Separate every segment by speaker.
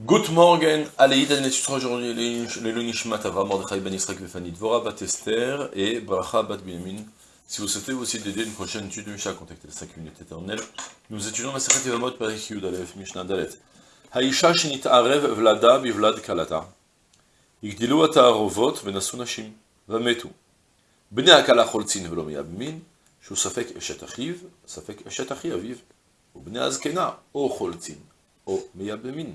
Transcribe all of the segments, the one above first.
Speaker 1: Good morning, allez, on étudiera aujourd'hui les Lunishmat Avra, Mordechai Ben Yisrael Vefani Dvora, Bat Esther et Bracha Bat Binyamin. Si vous souhaitez aussi d'aider une prochaine étude de Mishnah, contactez les 5 minutes éternelles. Nous étudions la Sechet Yevamot Perek Yud Aleph Mishnah Dalet. Haïcha Shinit Arev Vlada Bivlad Kalata. Yigdilu Atarovot Venasu Nashim. Vametu. Bnei Akala Choltzin Velo Miyab Min. שהוא ספק אשת אחיו, ספק אשת אחי אביו, ובני הזקנה, או חולצין, או מייבמין.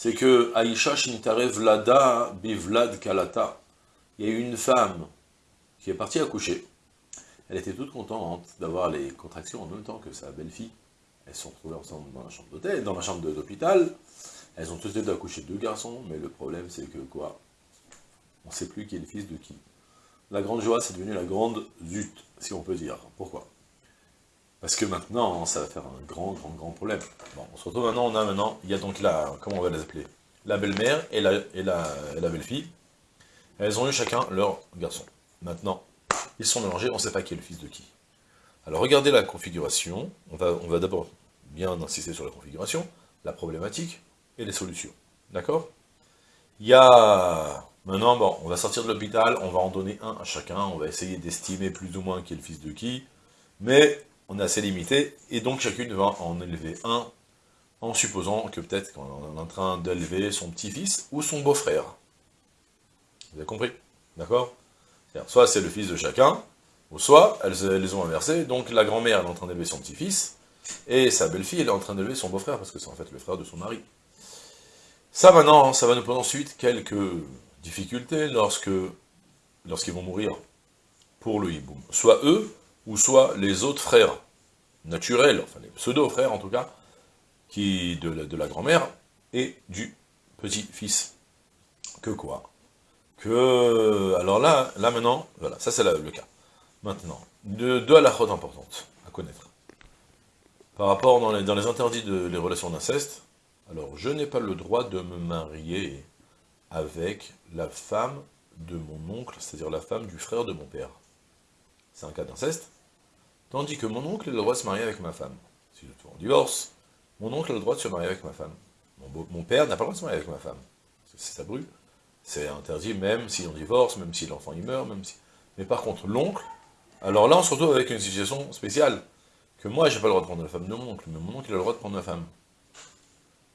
Speaker 1: c'est que Aïcha Shinitare Vlada Bivlad Kalata, il y a eu une femme qui est partie accoucher, elle était toute contente d'avoir les contractions en même temps que sa belle-fille, elles se sont retrouvées ensemble dans la chambre d'hôtel, dans la chambre d'hôpital, elles ont toutes deux accouché deux garçons, mais le problème c'est que quoi? On ne sait plus qui est le fils de qui. La grande joie, c'est devenu la grande zut, si on peut dire. Pourquoi? Parce que maintenant, ça va faire un grand, grand, grand problème. Bon, on se retrouve maintenant, on a maintenant, il y a donc la, comment on va les appeler La belle-mère et la, et la, la belle-fille. Elles ont eu chacun leur garçon. Maintenant, ils sont mélangés, on ne sait pas qui est le fils de qui. Alors regardez la configuration, on va, on va d'abord bien insister sur la configuration, la problématique et les solutions. D'accord? Il y a... Maintenant, bon, on va sortir de l'hôpital, on va en donner un à chacun, on va essayer d'estimer plus ou moins qui est le fils de qui, mais on est assez limité, et donc chacune va en élever un, en supposant que peut-être qu'on est en train d'élever son petit-fils ou son beau-frère. Vous avez compris? D'accord? Soit c'est le fils de chacun, ou soit elles, les ont inversées, donc la grand-mère est en train d'élever son petit-fils, et sa belle-fille est en train d'élever son beau-frère, parce que c'est en fait le frère de son mari. Ça maintenant, ça va nous poser ensuite quelques difficultés lorsque lorsqu'ils vont mourir pour le hiboum. Soit eux, ou soit les autres frères naturels, enfin les pseudo-frères en tout cas, qui de la, de grand-mère, et du petit-fils. Que quoi? Que... Alors là, là maintenant, voilà, ça c'est le cas. Maintenant, deux, deux halakhot importantes à connaître. Par rapport dans les, dans les interdits de les relations d'inceste, alors je n'ai pas le droit de me marier avec la femme de mon oncle, c'est-à-dire la femme du frère de mon père. C'est un cas d'inceste, Tandis que mon oncle a le droit de se marier avec ma femme. Si je suis en divorce, mon oncle a le droit de se marier avec ma femme. Mon, père n'a pas le droit de se marier avec ma femme. C'est ça brûle. C'est interdit même si on divorce, même si l'enfant y meurt, même si... Mais par contre, l'oncle, alors là on se retrouve avec une situation spéciale, que moi j'ai pas le droit de prendre la femme de mon oncle, mais mon oncle a le droit de prendre ma femme.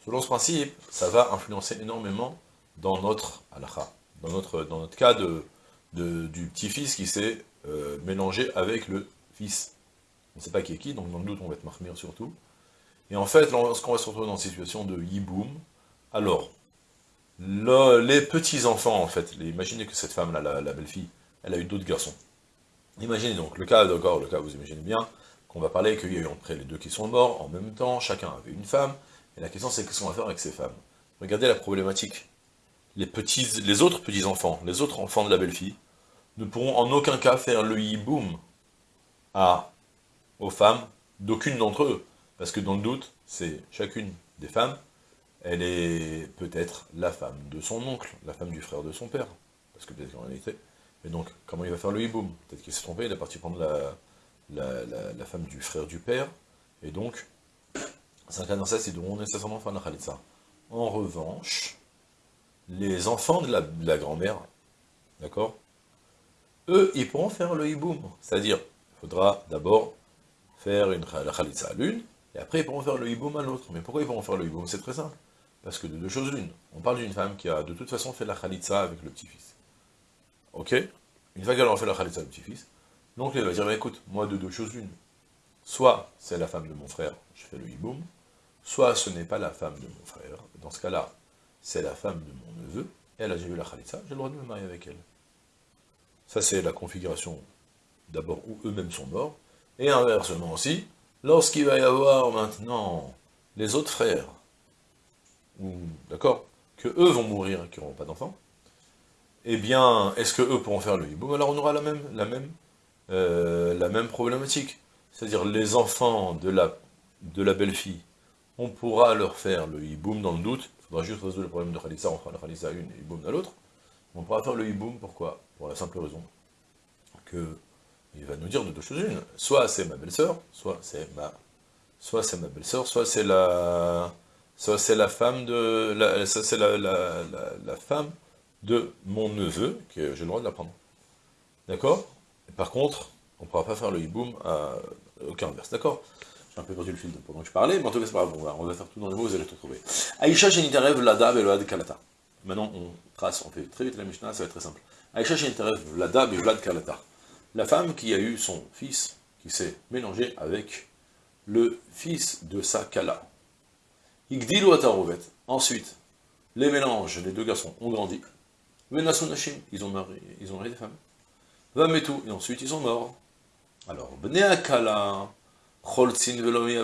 Speaker 1: Selon ce principe, ça va influencer énormément dans notre halakha, dans notre, dans notre cas de, du petit-fils qui s'est euh, mélangé avec le fils on ne sait pas qui est qui, donc dans le doute, on va être marmire surtout. Et en fait, lorsqu'on va se retrouver dans une situation de yiboum, alors, les petits-enfants, en fait, imaginez que cette femme-là, la, belle-fille, elle a eu d'autres garçons. Imaginez donc, le cas, d'accord, le cas, vous imaginez bien, qu'on va parler qu'il y a eu après les deux qui sont morts, en même temps, chacun avait une femme, et la question c'est qu'est-ce qu'on va faire avec ces femmes? Regardez la problématique. Les, petits, les autres petits-enfants, les autres enfants de la belle-fille, ne pourront en aucun cas faire le yiboum à aux femmes d'aucune d'entre eux. Parce que dans le doute, c'est chacune des femmes, elle est peut-être la femme de son oncle, la femme du frère de son père. Parce que peut-être qu'en réalité... Et donc, comment il va faire le hiboum? Peut-être qu'il s'est trompé, il est parti prendre la, la, femme du frère du père, et donc, c'est un d'inceste, ils devront nécessairement faire la khalitsa. En revanche, les enfants de la, grand-mère, d'accord? Eux, ils pourront faire le hiboum. C'est-à-dire, il faudra d'abord faire une, la khalitsa à l'une, et après ils pourront faire le hiboum à l'autre. Mais pourquoi ils pourront faire le hiboum? C'est très simple. Parce que de deux choses l'une. On parle d'une femme qui a de toute façon fait la khalitsa avec le petit-fils. Ok? Une fois qu'elle aura fait la khalitsa avec le petit-fils, donc elle va dire, bah, écoute, moi de deux choses l'une. Soit c'est la femme de mon frère, je fais le hiboum, soit ce n'est pas la femme de mon frère, dans ce cas-là, c'est la femme de mon neveu, elle a déjà eu la khalitsa, j'ai le droit de me marier avec elle. Ça c'est la configuration, d'abord où eux-mêmes sont morts, et inversement aussi, lorsqu'il va y avoir maintenant les autres frères, d'accord, que eux vont mourir, qui n'auront pas d'enfants, eh bien, est-ce que eux pourront faire le hiboum Alors on aura la même, la même, euh, la même problématique. C'est-à-dire les enfants de la, de la belle-fille, on pourra leur faire le hiboum dans le doute, il faudra juste résoudre le problème de Khalissa, on fera la Khalissa une et hiboum à l'autre. On pourra faire le hiboum, pourquoi? Pour la simple raison que il va nous dire de deux choses une. Soit c'est ma belle-sœur, soit c'est ma, soit c'est ma belle-sœur, soit c'est la, soit c'est la femme de, la, c'est la, la, la, femme de mon neveu, que j'ai le droit de la prendre. D'accord? Par contre, on ne pourra pas faire le hiboum à aucun inverse, d'accord? J'ai un peu perdu le fil pendant que je parlais, mais en tout cas c'est pas grave, on va, faire tout dans les mots, vous allez tout trouver. Aïcha Shenitarev Lada Velad Kalata. Maintenant, on trace, on fait très vite la Mishnah, ça va être très simple. Aïcha Shenitarev Lada Velad Kalata. La femme qui a eu son fils, qui s'est mélangé avec le fils de sa Kala. Igdilu Atarovet. Ensuite, les mélanges, les deux garçons ont grandi. Ils ont marié, ils ont marié des femmes. Et ensuite ils sont morts. Alors, Kala, Choltzin Velomi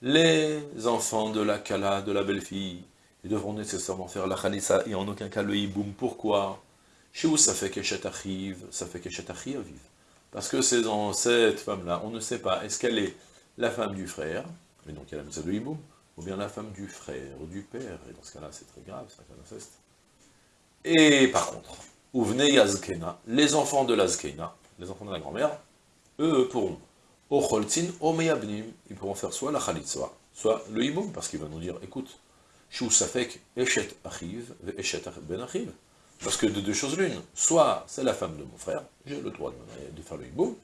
Speaker 1: les enfants de la Kala, de la belle-fille, ils devront nécessairement faire la Khalissa et en aucun cas le Hiboum. Pourquoi? Chez ça fait Keshet arrive, ça fait Keshet arrive. Parce que c'est dans cette femme-là, on ne sait pas, est-ce qu'elle est la femme du frère, mais donc elle a de Hiboum, ou bien la femme du frère, du père, et dans ce cas-là, c'est très grave, c'est un cas d'inceste. Et par contre, ou venez Yazkena, les enfants de l'Azkena, les enfants de la grand-mère, eux pourront, au Choltzin, au Meyabnim, ils pourront faire soit la Khalitza, soit le Hiboum, parce qu'il va nous dire, écoute, Shou Safek, Eshet Achiv, Eshet Ben Achiv. Parce que de deux choses l'une, soit c'est la femme de mon frère, j'ai le droit de, de faire le hiboum,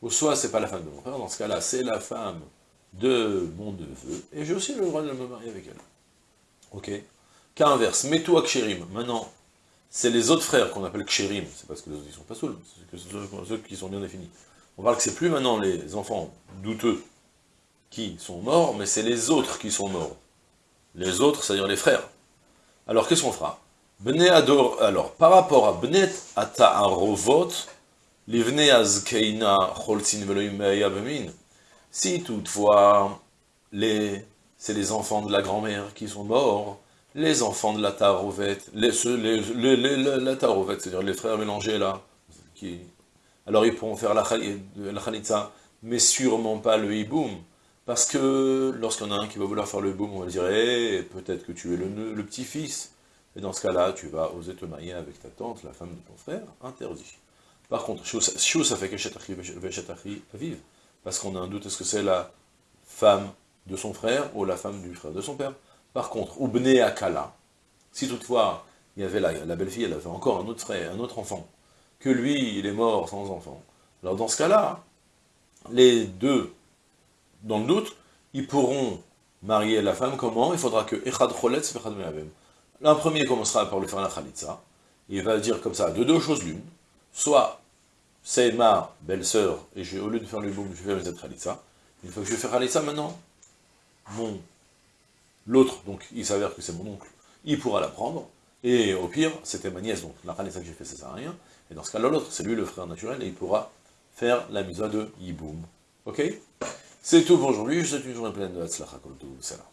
Speaker 1: ou soit c'est pas la femme de mon frère, dans ce cas-là, c'est la femme de mon neveu, et j'ai aussi le droit de me marier avec elle. Ok? Cas inverse, mets-toi Kshérim. Maintenant, c'est les autres frères qu'on appelle Kshérim, c'est parce que les autres ils sont pas saouls, c'est ceux qui sont bien définis. On parle que c'est plus maintenant les enfants douteux qui sont morts, mais c'est les autres qui sont morts. Les autres, c'est-à-dire les frères. Alors, qu'est-ce qu'on fera? Ador, alors, par rapport à Bnet Ata'arovot, Livne Azkeina Veloim si toutefois, les, c'est les enfants de la grand-mère qui sont morts, les enfants de la Tarovet, les, les, les, la c'est-à-dire les frères mélangés là, qui, alors ils pourront faire la, Khalitza, mais sûrement pas le Hiboum, parce que lorsqu'on a un qui va vouloir faire le Hiboum, on va dire, eh, peut-être que tu es le, le petit-fils, et dans ce cas-là, tu vas oser te marier avec ta tante, la femme de ton frère, interdit. Par contre, Shou, ça fait que vive, parce qu'on a un doute, est-ce que c'est la femme de son frère ou la femme du frère de son père? Par contre, Oubne Akala, si toutefois, il y avait la, la belle-fille, elle avait encore un autre frère, un autre enfant, que lui, il est mort sans enfant, alors dans ce cas-là, les deux, dans le doute, ils pourront marier la femme. Comment? Il faudra que Echad Choletz L'un premier commencera par le faire la Khalitza, il va dire comme ça, de deux choses l'une, soit c'est ma belle-sœur, et au lieu de faire le boum, je vais faire Khalitza. Une fois que je vais faire Khalitza, maintenant, mon l'autre, donc il s'avère que c'est mon oncle, il pourra la prendre, et au pire, c'était ma nièce, donc la Khalitza que j'ai fait, ça sert à rien, et dans ce cas-là, l'autre, c'est lui le frère naturel, et il pourra faire la mise de Yiboum. Ok? C'est tout pour aujourd'hui, je vous souhaite une journée pleine de Hatzlacha Salam.